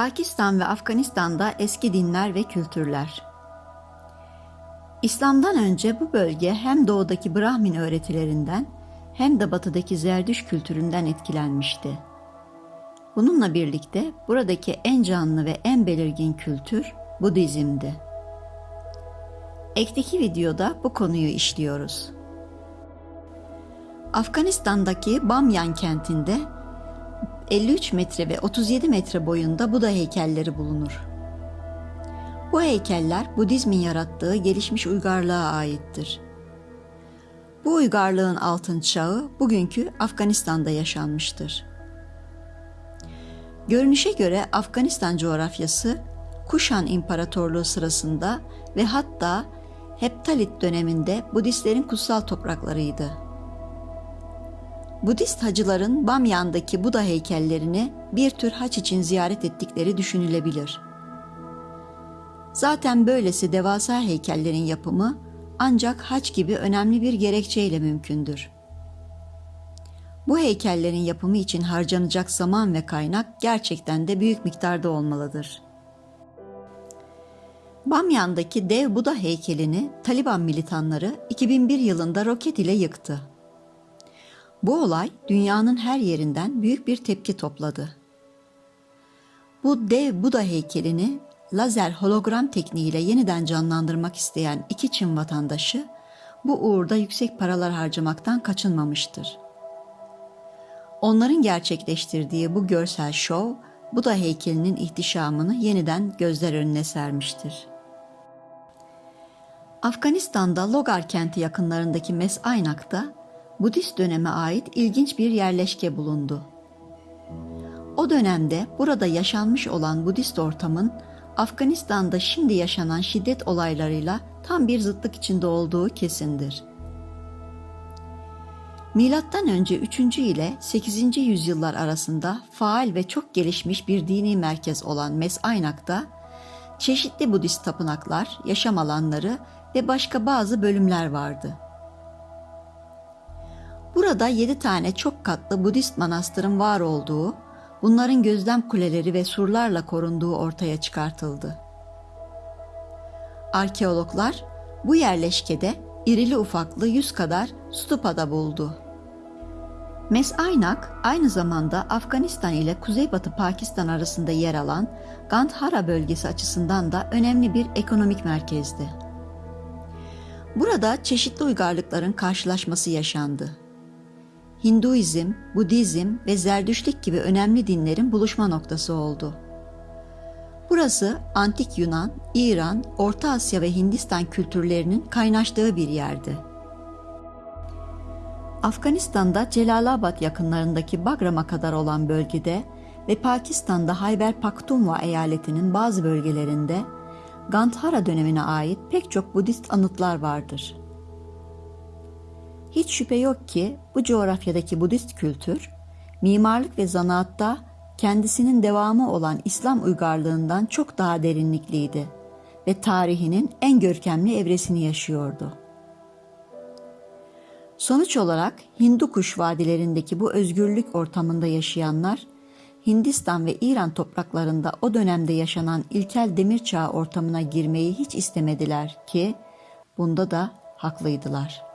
Pakistan ve Afganistan'da eski dinler ve kültürler. İslam'dan önce bu bölge hem doğudaki Brahmin öğretilerinden hem de batıdaki Zerdüş kültüründen etkilenmişti. Bununla birlikte buradaki en canlı ve en belirgin kültür Budizm'di. Ekteki videoda bu konuyu işliyoruz. Afganistan'daki Bamyan kentinde 53 metre ve 37 metre boyunda Buda heykelleri bulunur. Bu heykeller Budizmin yarattığı gelişmiş uygarlığa aittir. Bu uygarlığın altın çağı bugünkü Afganistan'da yaşanmıştır. Görünüşe göre Afganistan coğrafyası Kuşan İmparatorluğu sırasında ve hatta Heptalit döneminde Budistlerin kutsal topraklarıydı. Budist hacıların Bamyan'daki Buda heykellerini bir tür haç için ziyaret ettikleri düşünülebilir. Zaten böylesi devasa heykellerin yapımı ancak haç gibi önemli bir gerekçeyle mümkündür. Bu heykellerin yapımı için harcanacak zaman ve kaynak gerçekten de büyük miktarda olmalıdır. Bamyan'daki dev Buda heykelini Taliban militanları 2001 yılında roket ile yıktı. Bu olay dünyanın her yerinden büyük bir tepki topladı. Bu dev Buda heykelini lazer hologram tekniğiyle yeniden canlandırmak isteyen iki Çin vatandaşı bu uğurda yüksek paralar harcamaktan kaçınmamıştır. Onların gerçekleştirdiği bu görsel şov Buda heykelinin ihtişamını yeniden gözler önüne sermiştir. Afganistan'da Logar kenti yakınlarındaki Mes-Aynak'ta Budist döneme ait ilginç bir yerleşke bulundu. O dönemde burada yaşanmış olan Budist ortamın Afganistan'da şimdi yaşanan şiddet olaylarıyla tam bir zıtlık içinde olduğu kesindir. Milattan önce 3. ile 8. yüzyıllar arasında faal ve çok gelişmiş bir dini merkez olan Mes-Aynak'ta çeşitli Budist tapınaklar, yaşam alanları ve başka bazı bölümler vardı. Burada yedi tane çok katlı Budist manastırın var olduğu, bunların gözlem kuleleri ve surlarla korunduğu ortaya çıkartıldı. Arkeologlar bu yerleşkede irili ufaklı yüz kadar stupada buldu. Mes-Aynak aynı zamanda Afganistan ile Kuzeybatı Pakistan arasında yer alan Gandhara bölgesi açısından da önemli bir ekonomik merkezdi. Burada çeşitli uygarlıkların karşılaşması yaşandı. Hinduizm, Budizm ve Zerdüştlik gibi önemli dinlerin buluşma noktası oldu. Burası antik Yunan, İran, Orta Asya ve Hindistan kültürlerinin kaynaştığı bir yerdi. Afganistan'da Celalabad yakınlarındaki Bagram'a kadar olan bölgede ve Pakistan'da Hayber Pakhtunkhwa eyaletinin bazı bölgelerinde Gandhara dönemine ait pek çok Budist anıtlar vardır. Hiç şüphe yok ki bu coğrafyadaki Budist kültür, mimarlık ve zanaatta kendisinin devamı olan İslam uygarlığından çok daha derinlikliydi ve tarihinin en görkemli evresini yaşıyordu. Sonuç olarak Hindu kuş vadilerindeki bu özgürlük ortamında yaşayanlar, Hindistan ve İran topraklarında o dönemde yaşanan ilkel demir çağı ortamına girmeyi hiç istemediler ki bunda da haklıydılar.''